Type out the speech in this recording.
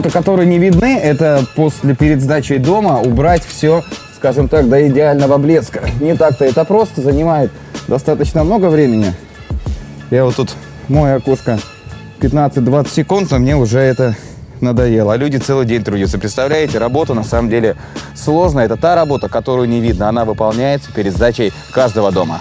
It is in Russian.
работы, которые не видны, это после перед сдачей дома убрать все, скажем так, до идеального блеска. Не так-то это просто, занимает достаточно много времени. Я вот тут мое окошко 15-20 секунд, но мне уже это надоело. А люди целый день трудятся. Представляете, работа на самом деле сложная. Это та работа, которую не видно. Она выполняется перед сдачей каждого дома.